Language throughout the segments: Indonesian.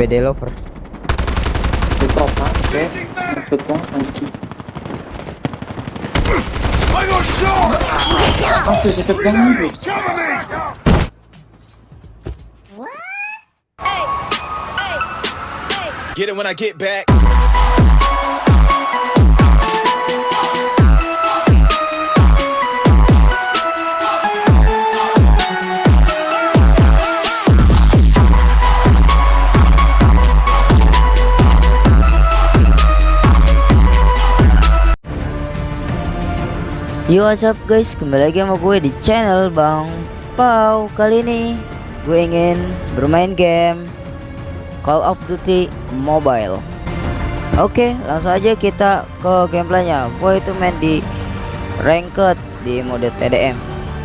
ABD lover. Top ha, oke. Maksud anjing. Banget. Cover me! Get it when I get back. Yo what's up guys, kembali lagi sama gue di channel Bang Pau. Kali ini gue ingin bermain game Call of Duty Mobile. Oke langsung aja kita ke gameplaynya. Gue itu main di Ranked di mode TDM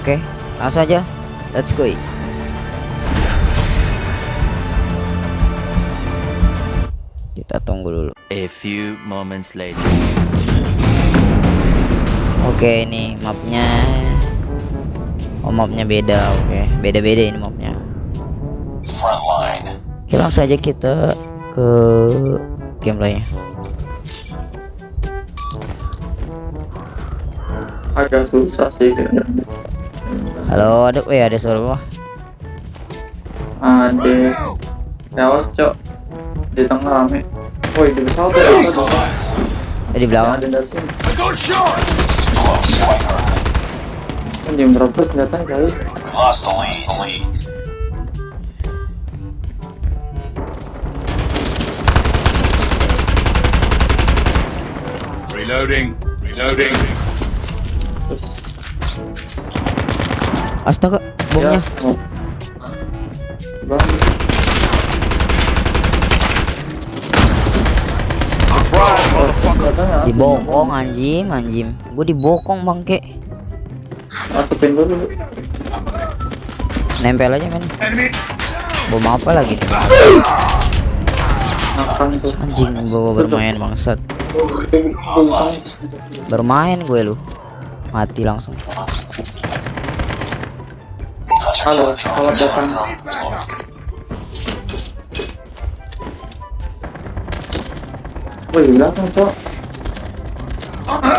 Oke langsung aja. Let's go. Kita tunggu dulu. A few moments later. Oke ini mapnya Oh mapnya beda oke beda-beda ini mapnya Frontline. Oke langsung aja kita ke gameplaynya Agak susah sih kayaknya. Halo ada eh ada suara gua Ada. Awas, Cok. Di tengah rame. Woi, di pesawat ada apa tuh? Eh, di belakang Ada dari sini. Anjing berapa senjata kali? We lost the lead. The lead. Reloading. Reloading. Astaga bomnya Oh. Bang, dibokong anjim anjim. Gue dibokong bangke masukin dulu. nempel aja men. Bom apa lagi? Anjing gue bermain bangsat. Bermain gue lu. Mati langsung. Halo, kalau datang. Belakang, Cok. Guys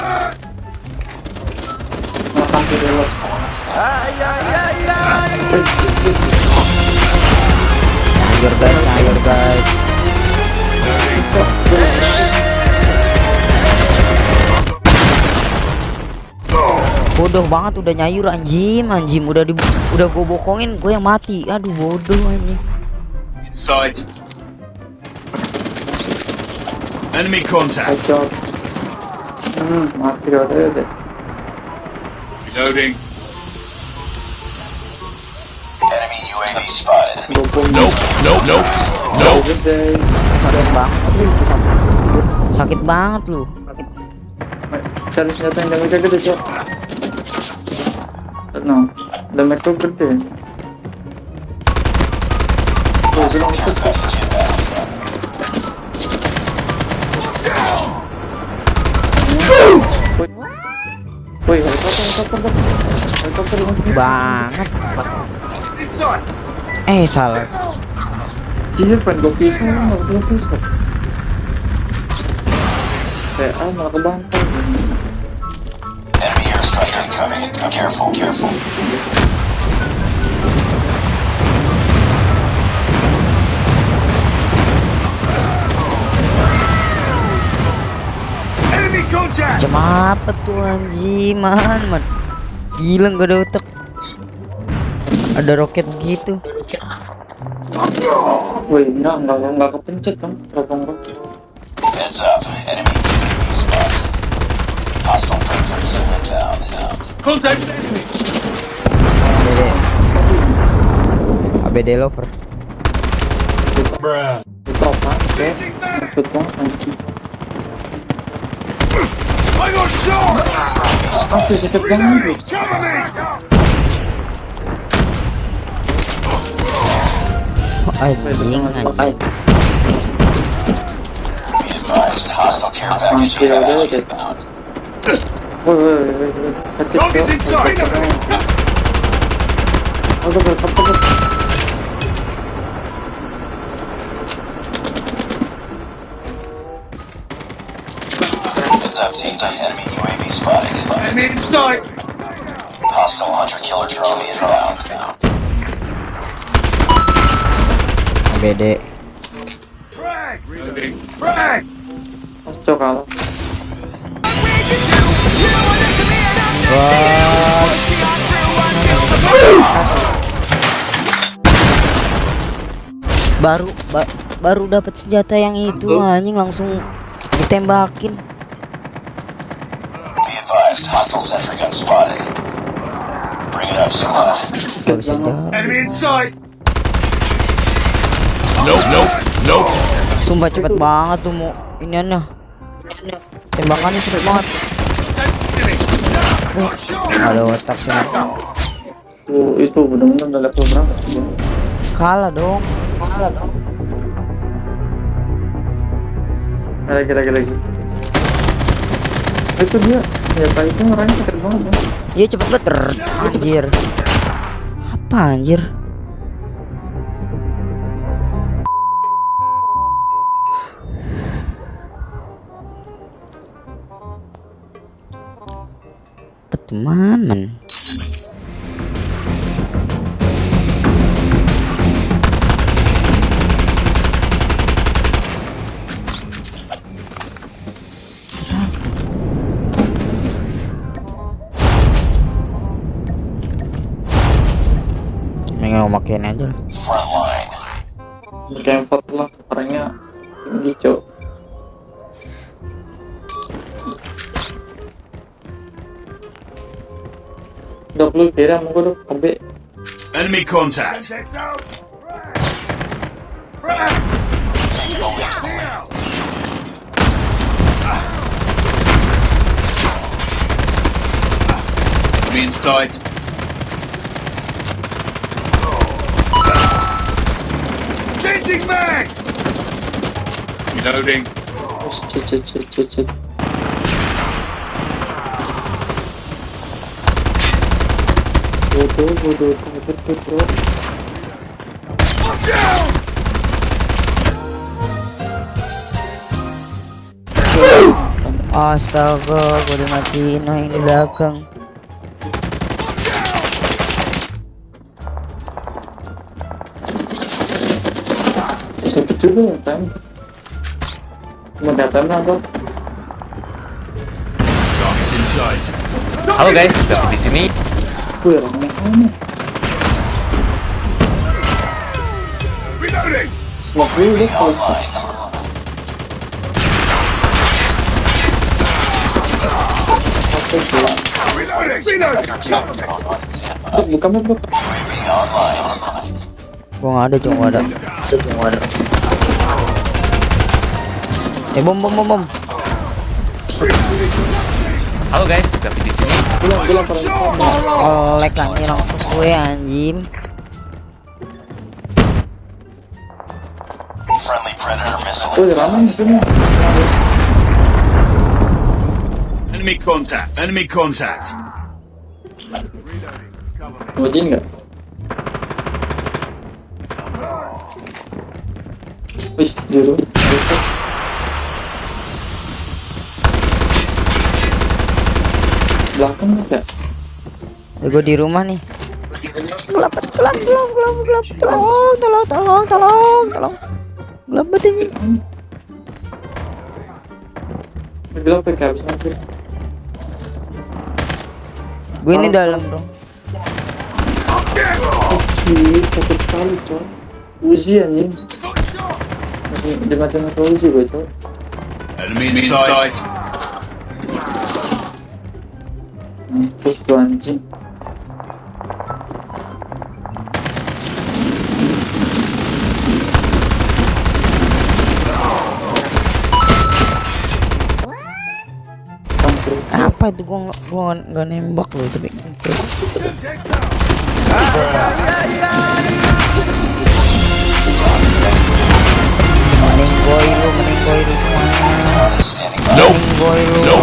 nyayur guys bodoh banget udah nyayur anjim anjim udah di udah gue bokongin gue yang mati aduh bodoh anjing Inside. Enemy contact. Hmm, mati udah deh. Reloading. Enemy UAV spotted. Nope. Nope. Nope. Nope. Sakit banget sih sakit banget lu Cari senjata yang damage gede, Cok. No, damage tuh gede. Bilang ikut, helikopter, helikopter, banget eh salah Iya, pengen gue pisah, nggak gue pisah. PA malah kebantai. Enemy airstrike incoming. Careful. Careful. Macam apa tuh anjing man man gila gak ada otak ada roket gitu Woi, enggak, enggak, enggak kepencet dong, teropong gue. Heads up. Enemy UAV spotted. Hostile victors inbound. Contact. ABD ABD lover Bruh. Maksud anjing. I got shot! Ah, sakit banget. Cover me! anjing Pakai. anjing Be advised. Hostile care package Mati udah inbound. deh. Woi, woi, woi, woi. Sakit, Dog is Cok. inside. Aduh, Heads up, team. Enemy UAV spotted. Enemy in sight. Hostile hunter-killer drone inbound. BD Frag. Reloading. Frag. Mas cok kalah. baru ba- baru dapat senjata yang itu anjing langsung ditembakin Advised, hostile sentry gun spotted. Bring it up, squad. jawab Enemy in sight. Nope, nope, nope. sumpah cepet banget tuh mau iniannya tembakannya cepet banget ada otak sih Tuh, itu bener-bener udah level berapa sih? kalah dong Lagi lagi lagi. Itu dia. Senjata itu orangnya cepet banget ya. iya cepet banget. Anjir. Apa anjir? Teman Makin aja lah. Kayak empat lah orangnya tinggi cok. Dok lu kira mau gue dok ambil Enemy contact. Frag. punching bag! Reloading. Go, go, go, go, go, go, go, go. Look down! Astaga, gue udah matiin ini belakang. dulu ya kan mendatang apa halo guys. Tapi di sini. Gue smoke dulu deh kalau ada, cuma ada. Cuma ada. Eh bom bom bom bom. Halo guys, David di sini. Olek lagi langsung gue anjing. Friendly Predator missile. Oh, ramai di sini. Enemy contact. Enemy contact. Ngojin nggak? Wih, di Belakang ya? Eh, gue di rumah nih. Gelap, gelap, gelap, gelap, gelap. Tolong, tolong, tolong, tolong, tolong. Gelap banget ini. Bilang pakai habis nanti. Gue ini dalam dong. Cih, takut sekali, coy. Uzi anjing. Masih dimatiin sama Uzi gue, coy. Enemy in Mampus tuh anjing. Apa itu? Gua gua nggak nembak loh tapi. Lu, lu. Nope,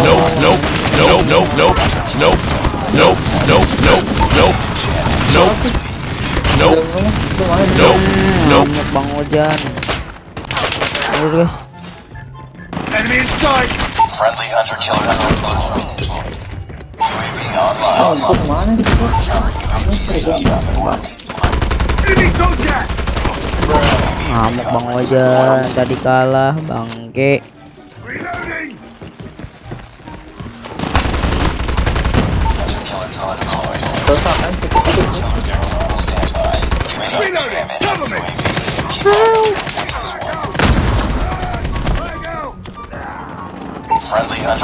nope, nope, nope, nope, nope, nope, nope, nope, nope, nope, nope, nope, nope, nope. Banyak bang hujan. Ayo guys. Enemy. Friendly hunter. Oh, kok gitu? Enemy! Ngamuk Bang Ojan tadi kalah bangke. Oke.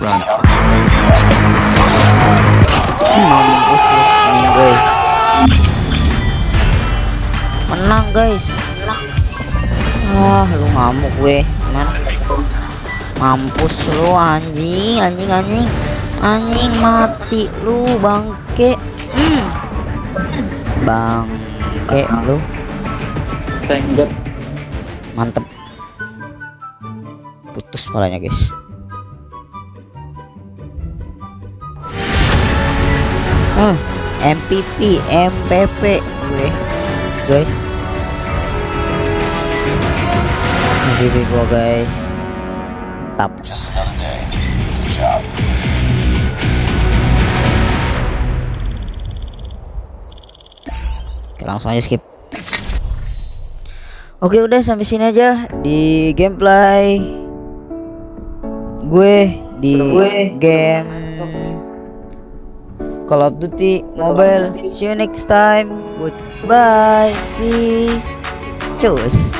Run. Menang gue. Menang guys. Wah, lu ngamuk gue. Man. Mampus lu anjing, anjing, anjing. Anjing mati lu bangke. Hmm. Bangke lu. Thank God. Mantep. Putus palanya guys. Ah, MPP, MPP gue, guys. MPP gue guys. Tap. Just another day. Good job. Oke, langsung aja skip. Oke, udah sampai sini aja di gameplay gue di game Call of Duty Mobile. See you next time. Goodbye. Peace. Cus.